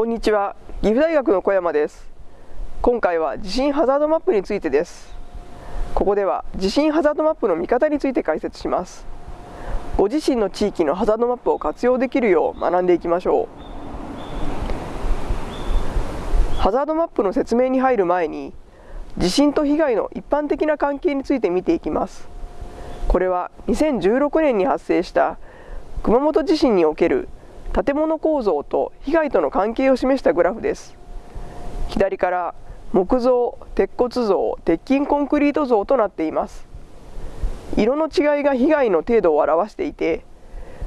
こんにちは。岐阜大学の小山です。今回は地震ハザードマップについてです。ここでは地震ハザードマップの見方について解説します。ご自身の地域のハザードマップを活用できるよう学んでいきましょう。ハザードマップの説明に入る前に地震と被害の一般的な関係について見ていきます。これは2016年に発生した熊本地震における建物構造と被害との関係を示したグラフです。左から木造、鉄骨造、鉄筋コンクリート像となっています。色の違いが被害の程度を表していて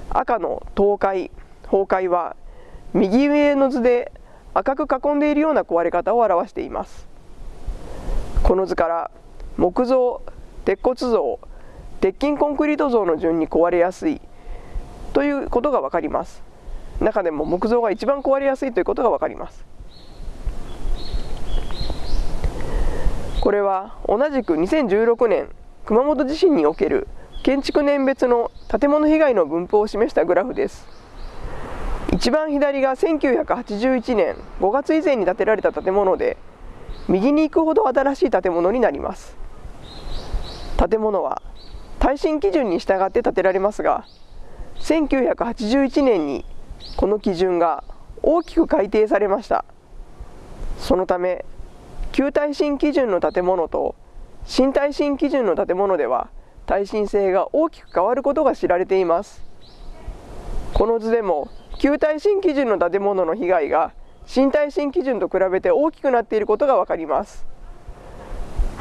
赤の倒壊、崩壊は右上の図で赤く囲んでいるような壊れ方を表しています。この図から木造、鉄骨造、鉄筋コンクリート像の順に壊れやすいということが分かります。中でも木造が一番壊れやすいということが分かります。これは同じく2016年熊本地震における建築年別の建物被害の分布を示したグラフです。一番左が1981年5月以前に建てられた建物で右に行くほど新しい建物になります。建物は耐震基準に従って建てられますが1981年にこの基準が大きく改定されました。そのため旧耐震基準の建物と新耐震基準の建物では耐震性が大きく変わることが知られています。この図でも旧耐震基準の建物の被害が新耐震基準と比べて大きくなっていることが分かります。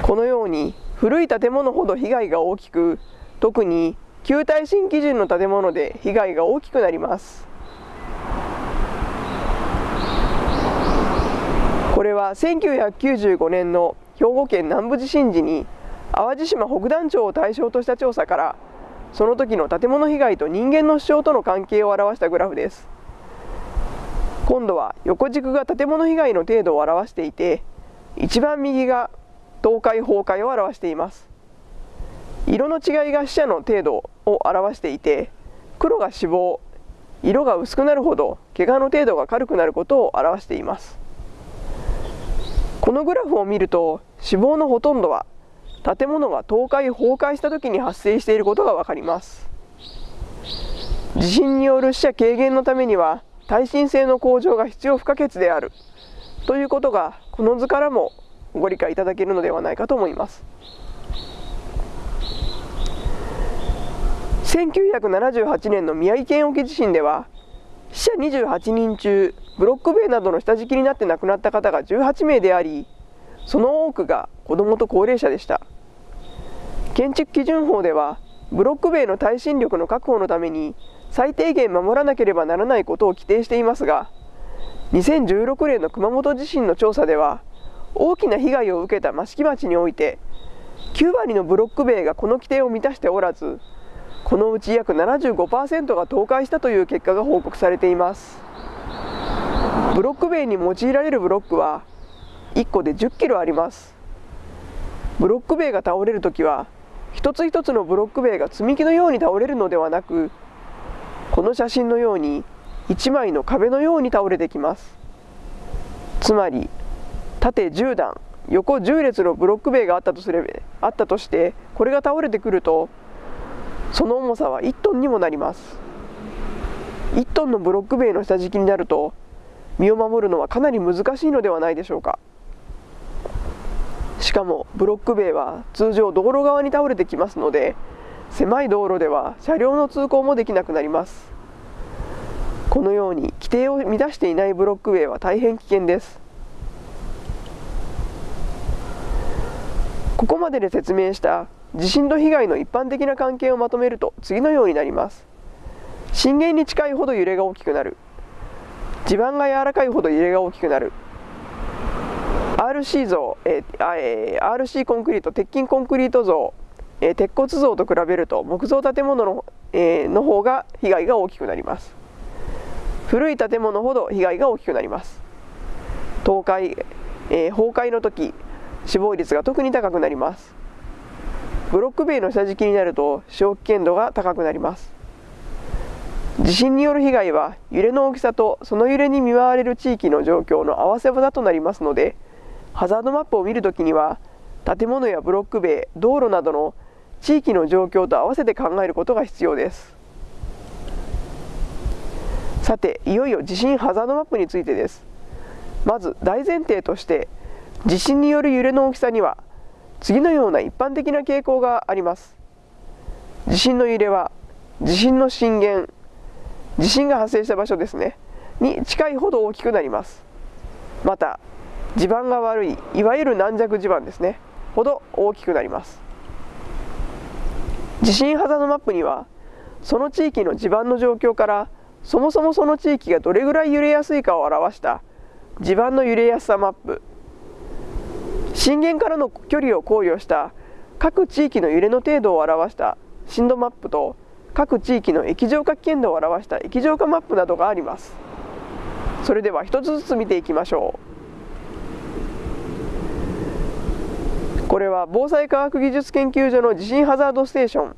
このように古い建物ほど被害が大きく特に旧耐震基準の建物で被害が大きくなります。これは1995年の兵庫県南部地震時に淡路島北団町を対象とした調査からその時の建物被害と人間の主張との関係を表したグラフです。今度は横軸が建物被害の程度を表していて一番右が倒壊崩壊を表しています。色の違いが死者の程度を表していて黒が死亡色が薄くなるほど怪我の程度が軽くなることを表しています。このグラフを見ると死亡のほとんどは建物が倒壊崩壊した時に発生していることが分かります。地震による死者軽減のためには耐震性の向上が必要不可欠である。ということがこの図からもご理解いただけるのではないかと思います。1978年の宮城県沖地震では死者28人中ブロック塀などの下敷きになって亡くなった方が18名でありその多くが子どもと高齢者でした。建築基準法ではブロック塀の耐震力の確保のために最低限守らなければならないことを規定していますが2016年の熊本地震の調査では大きな被害を受けた益城町において9割のブロック塀がこの規定を満たしておらずこのうち約75%が倒壊したという結果が報告されています。ブロック塀に用いられるブロックは1個で10キロあります。ブロック塀が倒れるときは一つ一つのブロック塀が積み木のように倒れるのではなくこの写真のように1枚の壁のように倒れてきます。つまり縦10段横10列のブロック塀があったとすればあったとしてこれが倒れてくるとその重さは1トンにもなります。1トンのブロック塀の下敷きになると身を守るのはかなり難しいのではないでしょうか。しかもブロック塀は通常道路側に倒れてきますので狭い道路では車両の通行もできなくなります。このように規定を満たしていないブロック塀は大変危険です。ここまでで説明した地震と被害の一般的な関係をまとめると次のようになります。震源に近いほど揺れが大きくなる。地盤が柔らかいほど揺れが大きくなる。RC 像、えーえ、RC コンクリート鉄筋コンクリート像、えー、鉄骨像と比べると木造建物の,、えー、の方が被害が大きくなります。古い建物ほど被害が大きくなります。倒壊、えー、崩壊の時死亡率が特に高くなります。ブロック塀の下敷きになると死亡危険度が高くなります。地震による被害は揺れの大きさとその揺れに見舞われる地域の状況の合わせ技となりますのでハザードマップを見るときには建物やブロック塀道路などの地域の状況と合わせて考えることが必要です。さていよいよ地震ハザードマップについてです。まず大前提として地震による揺れの大きさには次のような一般的な傾向があります。地震の揺れは地震の震源地震が発生した場所ですねに近いほど大きくなります。また地盤が悪いいわゆる軟弱地盤ですねほど大きくなります。地震ハザードマップにはその地域の地盤の状況からそもそもその地域がどれぐらい揺れやすいかを表した地盤の揺れやすさマップ震源からの距離を考慮した各地域の揺れの程度を表した震度マップと各地域の液状化危険度を表した液状化マップなどがあります。それでは一つずつ見ていきましょう。これは防災科学技術研究所の地震ハザードステーション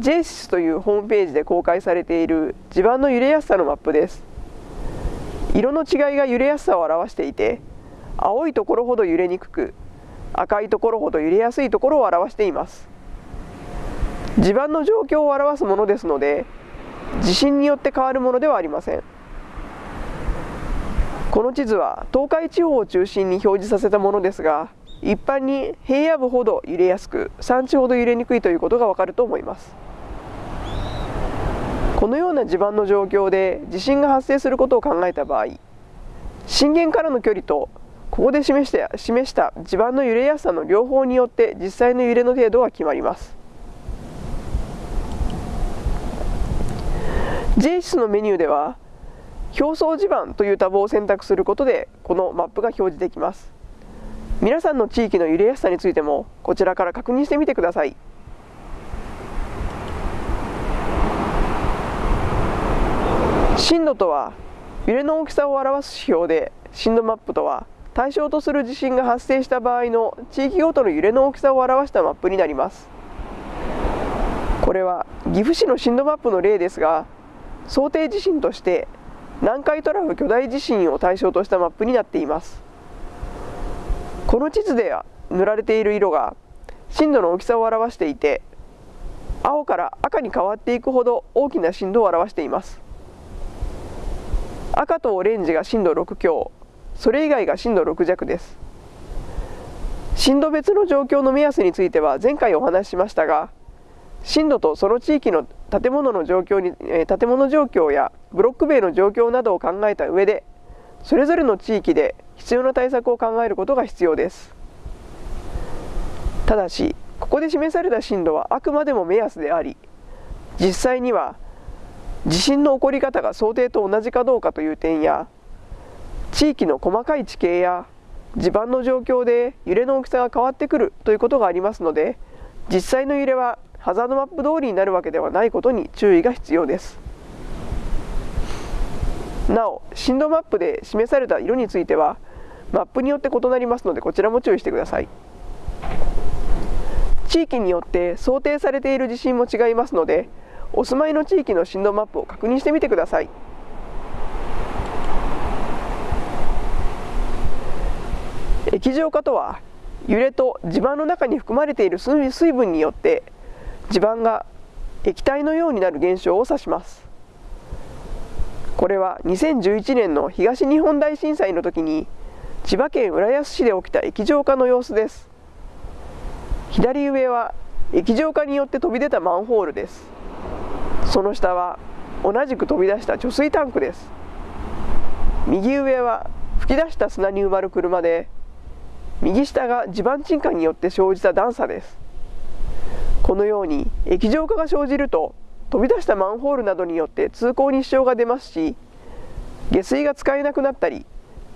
JSIS というホームページで公開されている地盤の揺れやすさのマップです。色の違いが揺れやすさを表していて青いところほど揺れにくく赤いところほど揺れやすいところを表しています。地盤の状況を表すものですので地震によって変わるものではありません。この地図は東海地方を中心に表示させたものですが一般に平野部ほど揺れやすく山地ほど揺れにくいということがわかると思います。このような地盤の状況で地震が発生することを考えた場合震源からの距離とここで示した示した地盤の揺れやすさの両方によって実際の揺れの程度が決まります。J 室のメニューでは表層地盤というタブを選択することでこのマップが表示できます。皆さんの地域の揺れやすさについてもこちらから確認してみてください。震度とは揺れの大きさを表す指標で震度マップとは対象とする地震が発生した場合の地域ごとの揺れの大きさを表したマップになります。これは岐阜市の震度マップの例ですが想定地震として南海トラフ巨大地震を対象としたマップになっています。この地図で塗られている色が震度の大きさを表していて青から赤に変わっていくほど大きな震度を表しています。赤とオレンジが震度6強。それ以外が震度6弱です。震度別の状況の目安については前回お話ししましたが震度とその地域の建物の状況に、え建物状況やブロック塀の状況などを考えた上でそれぞれの地域で必要な対策を考えることが必要です。ただしここで示された震度はあくまでも目安であり実際には地震の起こり方が想定と同じかどうかという点や地域の細かい地形や地盤の状況で揺れの大きさが変わってくるということがありますので実際の揺れはハザードマップ通りになるわけではないことに注意が必要です。なお震度マップで示された色についてはマップによって異なりますのでこちらも注意してください。地域によって想定されている地震も違いますのでお住まいの地域の震度マップを確認してみてください。液状化とは揺れと地盤の中に含まれている水分によって地盤が液体のようになる現象を指します。これは2011年の東日本大震災の時に千葉県浦安市で起きた液状化の様子です。左上は液状化によって飛び出たマンホールです。その下は同じく飛び出した貯水タンクです。右上は噴き出した砂に埋まる車で右下が地盤沈下によって生じた段差です。このように液状化が生じると飛び出したマンホールなどによって通行に支障が出ますし下水が使えなくなったり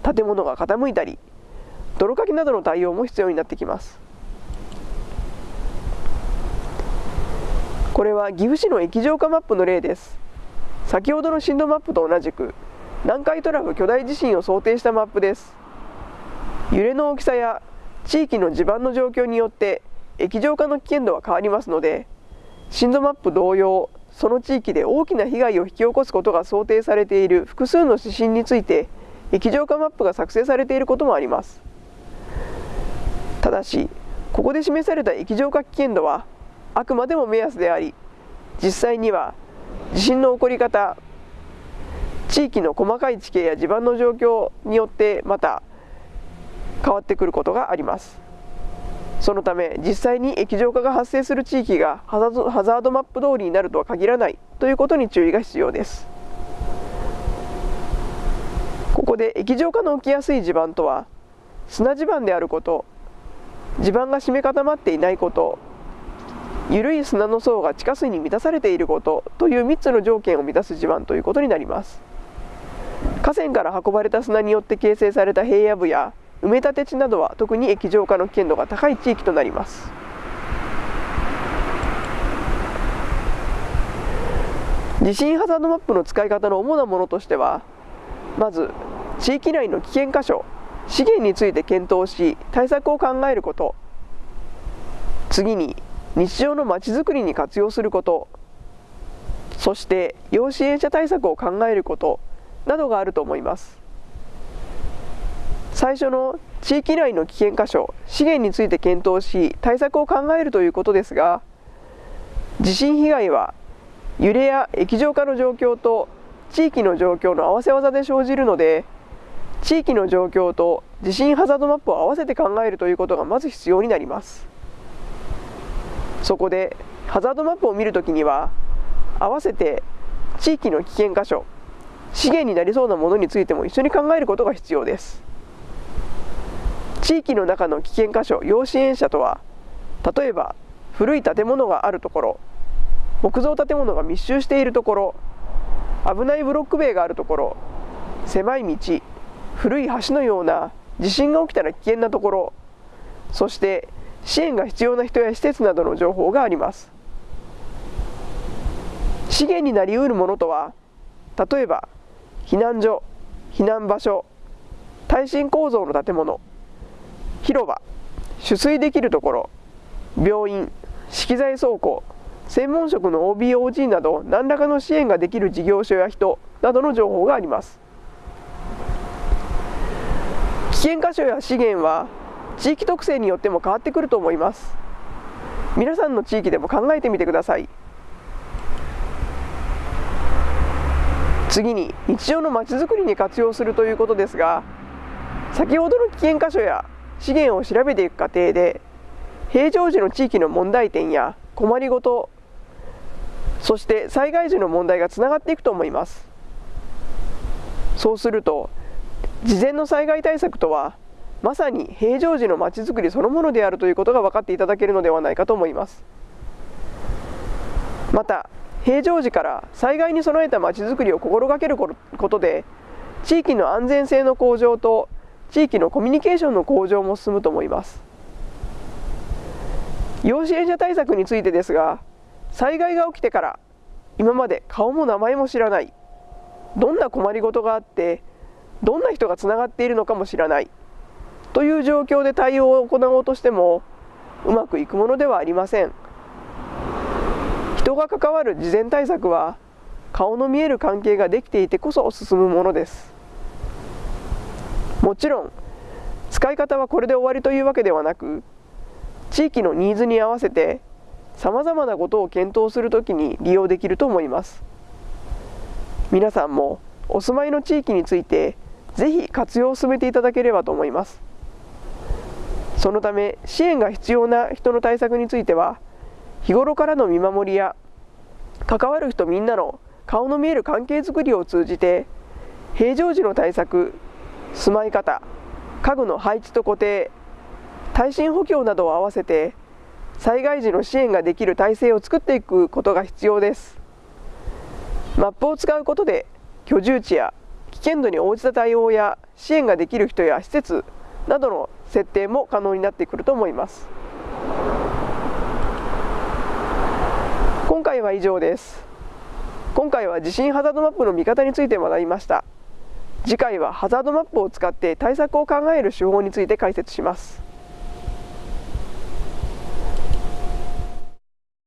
建物が傾いたり泥かきなどの対応も必要になってきます。これは岐阜市の液状化マップの例です。先ほどの震度マップと同じく南海トラフ巨大地震を想定したマップです。揺れの大きさや地域の地盤の状況によって液状化の危険度は変わりますので震度マップ同様その地域で大きな被害を引き起こすことが想定されている複数の指針について液状化マップが作成されていることもあります。ただしここで示された液状化危険度はあくまでも目安であり実際には地震の起こり方地域の細かい地形や地盤の状況によってまた変わってくることがあります。そのため実際に液状化が発生する地域がハザードマップ通りになるとは限らないということに注意が必要です。ここで液状化の起きやすい地盤とは砂地盤であること地盤が締め固まっていないこと緩い砂の層が地下水に満たされていることという3つの条件を満たす地盤ということになります。河川から運ばれた砂によって形成された平野部や埋め立て地などは特に液状化の危険度が高い地域となります。地震ハザードマップの使い方の主なものとしてはまず地域内の危険箇所資源について検討し対策を考えること。次に日常のまちづくりに活用すること。そして要支援者対策を考えることなどがあると思います。最初の地域内の危険箇所資源について検討し対策を考えるということですが地震被害は揺れや液状化の状況と地域の状況の合わせ技で生じるので地域の状況と地震ハザードマップを合わせて考えるということがまず必要になります。そこでハザードマップを見るときには合わせて地域の危険箇所資源になりそうなものについても一緒に考えることが必要です。地域の中の危険箇所要支援者とは例えば古い建物があるところ木造建物が密集しているところ危ないブロック塀があるところ狭い道古い橋のような地震が起きたら危険なところそして支援が必要な人や施設などの情報があります。資源になりうるものとは例えば避難所避難場所耐震構造の建物広場取水できるところ病院資機材倉庫専門職の OBOG など何らかの支援ができる事業所や人などの情報があります。危険箇所や資源は地域特性によっても変わってくると思います。皆さんの地域でも考えてみてください。次に日常のまちづくりに活用するということですが先ほどの危険箇所や資源を調べていく過程で平常時の地域の問題点や困りごとそして災害時の問題がつながっていくと思います。そうすると事前の災害対策とはまさに平常時のまちづくりそのものであるということが分かっていただけるのではないかと思います。また平常時から災害に備えたまちづくりを心がけることで地域の安全性の向上と地域のコミュニケーションの向上も進むと思います。要支援者対策についてですが災害が起きてから今まで顔も名前も知らない。どんな困りごとがあってどんな人がつながっているのかも知らない。という状況で対応を行おうとしてもうまくいくものではありません。人が関わる事前対策は顔の見える関係ができていてこそ進むものです。もちろん使い方はこれで終わりというわけではなく地域のニーズに合わせてさまざまなことを検討するときに利用できると思います。皆さんもお住まいの地域についてぜひ活用を進めていただければと思います。そのため支援が必要な人の対策については日頃からの見守りや関わる人みんなの顔の見える関係づくりを通じて平常時の対策住まい方家具の配置と固定耐震補強などを合わせて災害時の支援ができる体制を作っていくことが必要です。マップを使うことで居住地や危険度に応じた対応や支援ができる人や施設などの設定も可能になってくると思います。今回は以上です。今回は地震ハザードマップの見方について学びました。次回はハザードマップを使って対策を考える手法について解説します。